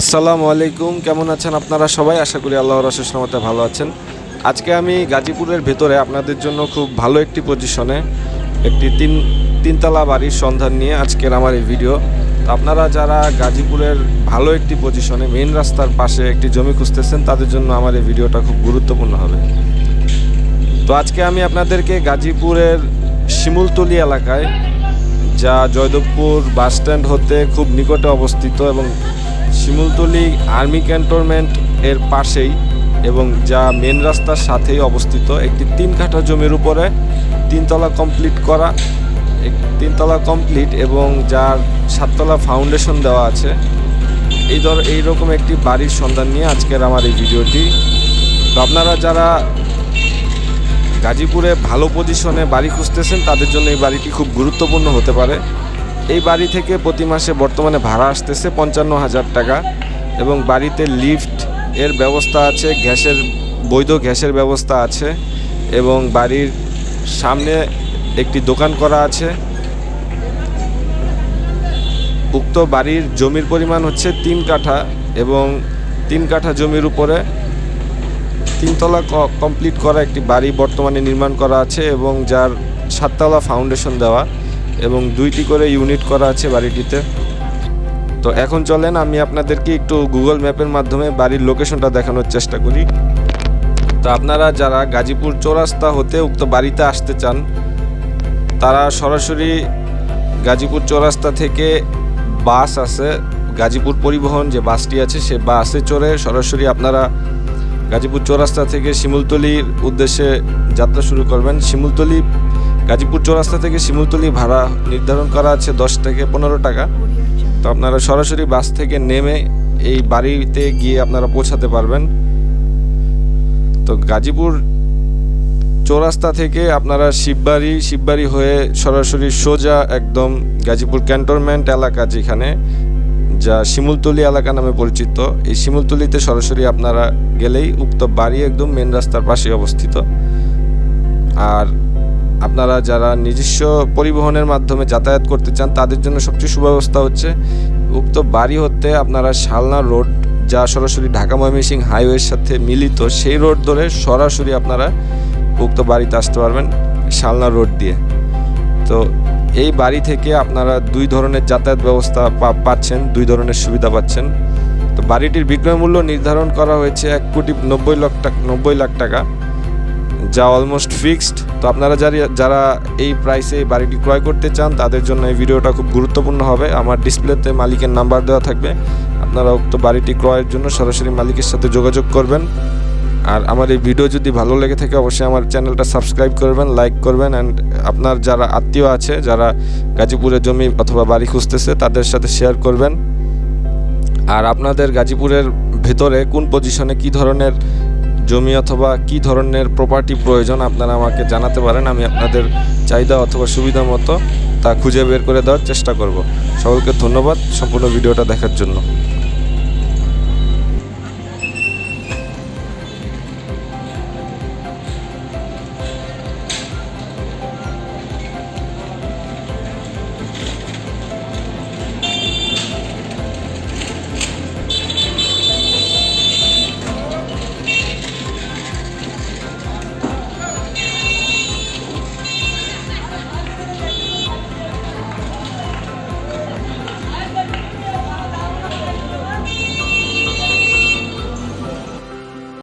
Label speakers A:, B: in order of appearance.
A: আসসালামু আলাইকুম, কেমন আছেন আপনারা সবাই? আশা করি আল্লাহর রহমতে ভালো আছেন। আজকে আমি গাজীপুরের ভেতরে আপনাদের জন্য খুব ভালো একটি পজিশনে একটি তিন, তিনতলা বাড়ির সন্ধান নিয়ে আজকের আমার এই ভিডিও তো আপনারা যারা গাজীপুরের ভালো একটি পজিশনে মেইন রাস্তার পাশে একটি জমি খুঁজতেছেন, তাদের জন্য আমার এই ভিডিওটা খুব গুরুত্বপূর্ণ হবে। তো আজকে আমি আপনাদেরকে গাজীপুরের শিমুলতলি এলাকায়, যা জয়দেবপুর বাস স্ট্যান্ড হতে খুব নিকটে অবস্থিত এবং শিমুলতলি আর্মি ক্যান্টনমেন্ট এর পাশেই এবং যা মেন রাস্তার সাথেই অবস্থিত। একটি তিন কাঠা জমির উপরে তিনতলা কমপ্লিট করা তিনতলা কমপ্লিট এবং যার সাততলা ফাউন্ডেশন দেওয়া আছে। এই ধর, এইরকম একটি বাড়ির সন্ধান নিয়ে আজকের আমার এই ভিডিওটি। তো আপনারা যারা গাজীপুরে ভালো পজিশনে বাড়ি খুঁজতেছেন, তাদের জন্য এই বাড়িটি খুব গুরুত্বপূর্ণ হতে পারে। এই বাড়ি থেকে প্রতি মাসে বর্তমানে ভাড়া আসতেছে পঞ্চান্ন হাজার টাকা এবং বাড়িতে লিফট এর ব্যবস্থা আছে, গ্যাসের, বৈধ গ্যাসের ব্যবস্থা আছে এবং বাড়ির সামনে একটি দোকান করা আছে। উক্ত বাড়ির জমির পরিমাণ হচ্ছে তিন কাঠা এবং তিন কাঠা জমির উপরে তিনতলা কমপ্লিট করা একটি বাড়ি বর্তমানে নির্মাণ করা আছে এবং যার সাততলা ফাউন্ডেশন দেওয়া। এবং দুইটি করে ইউনিট করা আছে বাড়িটিতে। তো এখন চলেন, আমি আপনাদেরকে একটু গুগল ম্যাপের মাধ্যমে বাড়ির লোকেশনটা দেখানোর চেষ্টা করি। তো আপনারা যারা গাজীপুর চৌরাস্তা হতে উক্ত বাড়িতে আসতে চান, তারা সরাসরি গাজীপুর চৌরাস্তা থেকে বাস আছে, গাজীপুর পরিবহন যে বাসটি আছে, সে বাসে চড়ে সরাসরি আপনারা গাজীপুর চৌরাস্তা থেকে শিমুলতলির উদ্দেশ্যে যাত্রা শুরু করবেন। শিমুলতলি গাজীপুর চৌরাস্তা থেকে শিমুলতলি ভাড়া নির্ধারণ করা আছে দশ থেকে পনেরো টাকা। তো আপনারা সরাসরি বাস থেকে নেমে এই বাড়িতে গিয়ে আপনারা পৌঁছাতে পারবেন। তো গাজীপুর চৌরাস্তা থেকে আপনারা শিববাড়ি শিববাড়ি হয়ে সরাসরি সোজা একদম গাজীপুর ক্যান্টনমেন্ট এলাকা যেখানে, যা শিমুলতলি এলাকা নামে পরিচিত। এই শিমুলতলিতে সরাসরি আপনারা গেলেই উক্ত বাড়ি একদম মেন রাস্তার পাশে অবস্থিত। আর আপনারা যারা নিজস্ব পরিবহনের মাধ্যমে যাতায়াত করতে চান, তাদের জন্য সবচেয়ে সুব্যবস্থা হচ্ছে উক্ত বাড়ি হতে আপনারা শালনা রোড যা সরাসরি ঢাকা ময়মনসিংহ হাইওয়ের সাথে মিলিত, সেই রোড ধরে সরাসরি আপনারা উক্ত বাড়িতে আসতে পারবেন শালনা রোড দিয়ে। তো এই বাড়ি থেকে আপনারা দুই ধরনের যাতায়াত ব্যবস্থা পাচ্ছেন, দুই ধরনের সুবিধা পাচ্ছেন। তো বাড়িটির বিক্রয় মূল্য নির্ধারণ করা হয়েছে এক কোটি নব্বই লাখ টাকা, নব্বই লাখ টাকা, যা অলমোস্ট ফিক্সড তো আপনারা যারা যারা এই প্রাইসে বাড়িটি ক্রয় করতে চান, তাদের জন্য এই ভিডিওটা খুব গুরুত্বপূর্ণ হবে। আমার ডিসপ্লেতে মালিকের নাম্বার দেওয়া থাকবে। আপনারা উক্ত বাড়িটি ক্রয়ের জন্য সরাসরি মালিকের সাথে যোগাযোগ করবেন। আর আমার এই ভিডিও যদি ভালো লেগে থাকে, অবশ্যই আমার চ্যানেলটা সাবস্ক্রাইব করবেন, লাইক করবেন। অ্যান্ড আপনার যারা আত্মীয় আছে, যারা গাজীপুরে জমি অথবা বাড়ি খুঁজতেছে, তাদের সাথে শেয়ার করবেন। আর আপনাদের গাজীপুরের ভেতরে কোন পজিশনে কি ধরনের জমি অথবা কি ধরনের প্রপার্টি প্রয়োজন আপনারা আমাকে জানাতে পারেন, আমি আপনাদের চাহিদা অথবা সুবিধা মতো তা খুঁজে বের করে দেওয়ার চেষ্টা করব। সকলকে ধন্যবাদ সম্পূর্ণ ভিডিওটা দেখার জন্য।